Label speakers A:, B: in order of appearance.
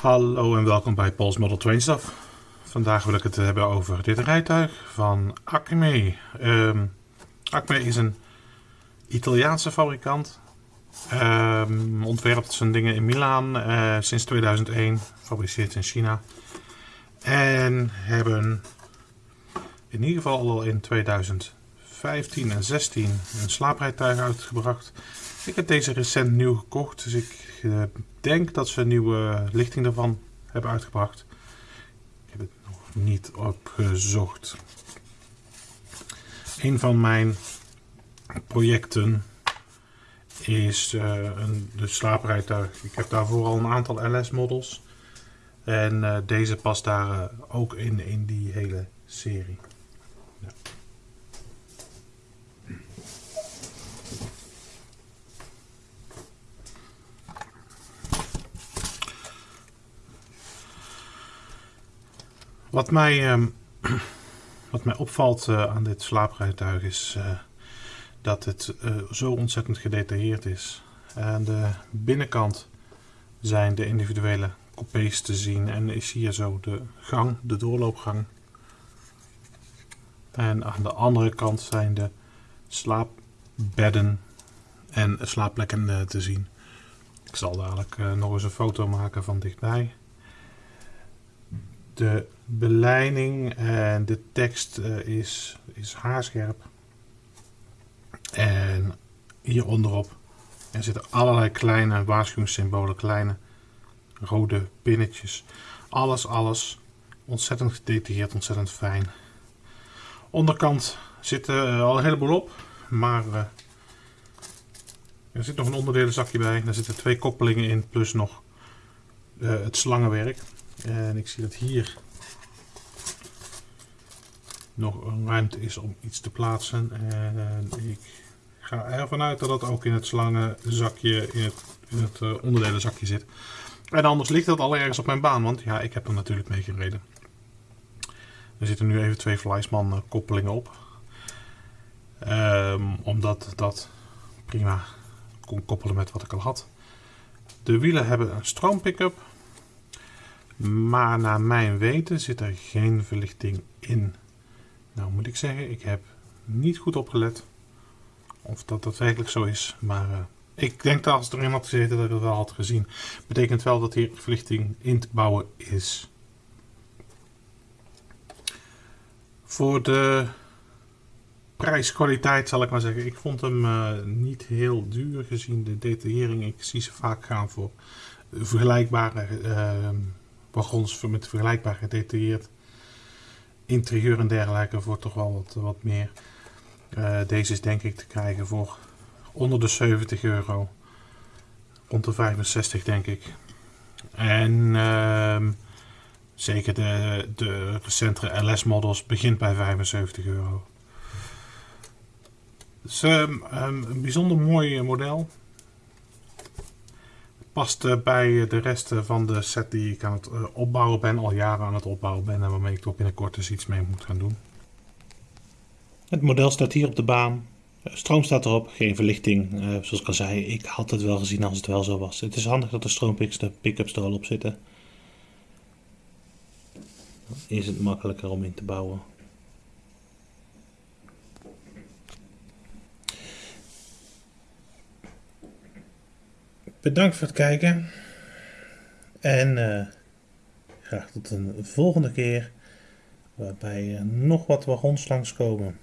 A: Hallo en welkom bij Paul's Model Train Stuff. Vandaag wil ik het hebben over dit rijtuig van Acme. Um, Acme is een Italiaanse fabrikant. Um, ontwerpt zijn dingen in Milaan uh, sinds 2001. Fabriceert in China. En hebben in ieder geval al in 2015 en 16 een slaaprijtuig uitgebracht. Ik heb deze recent nieuw gekocht, dus ik uh, denk dat ze een nieuwe lichting ervan hebben uitgebracht. Ik heb het nog niet opgezocht. Een van mijn projecten is uh, een, de slaaprijtuig. Ik heb daarvoor al een aantal LS-models. En uh, deze past daar ook in, in die hele serie. Wat mij, um, wat mij opvalt uh, aan dit slaaprijtuig is uh, dat het uh, zo ontzettend gedetailleerd is. Aan de binnenkant zijn de individuele coupés te zien en is hier zo de gang, de doorloopgang. En aan de andere kant zijn de slaapbedden en slaapplekken te zien. Ik zal dadelijk nog eens een foto maken van dichtbij de beleiding en de tekst uh, is, is haarscherp. En hier onderop er zitten allerlei kleine waarschuwingssymbolen, kleine rode pinnetjes. Alles, alles ontzettend gedetailleerd, ontzettend fijn. Onderkant zit uh, al een heleboel op, maar uh, er zit nog een onderdelenzakje bij. Daar zitten twee koppelingen in, plus nog het slangenwerk. En ik zie dat hier nog ruimte is om iets te plaatsen. En ik ga ervan uit dat dat ook in het slangenzakje, in het, in het uh, onderdelenzakje zit. En anders ligt dat al ergens op mijn baan, want ja, ik heb er natuurlijk mee gereden. Er zitten nu even twee Fleisman koppelingen op. Um, omdat dat prima kon koppelen met wat ik al had. De wielen hebben een stroompick-up. Maar naar mijn weten zit er geen verlichting in. Nou moet ik zeggen, ik heb niet goed opgelet of dat daadwerkelijk zo is. Maar uh, ik denk dat als het erin had gezeten dat ik het wel had gezien. Betekent wel dat hier verlichting in te bouwen is. Voor de prijskwaliteit zal ik maar zeggen. Ik vond hem uh, niet heel duur gezien de detaillering. Ik zie ze vaak gaan voor vergelijkbare uh, wagons met vergelijkbaar gedetailleerd interieur en dergelijke voor toch wel wat, wat meer. Uh, deze is denk ik te krijgen voor onder de 70 euro. Rond de 65 denk ik. En uh, zeker de, de recentere LS models begint bij 75 euro. Dus um, um, een bijzonder mooi model past bij de rest van de set die ik aan het eh, opbouwen ben, al jaren aan het opbouwen ben en waarmee ik toch binnenkort dus iets mee moet gaan doen. Het model staat hier op de baan. Stroom staat erop, geen verlichting. Zoals ik al zei, ik had het wel gezien als het wel zo was. Het is handig dat de stroompicks, de pick-ups er al op zitten. Dan is het makkelijker om in te bouwen. Bedankt voor het kijken. En uh, graag tot een volgende keer. Waarbij uh, nog wat wagons langskomen.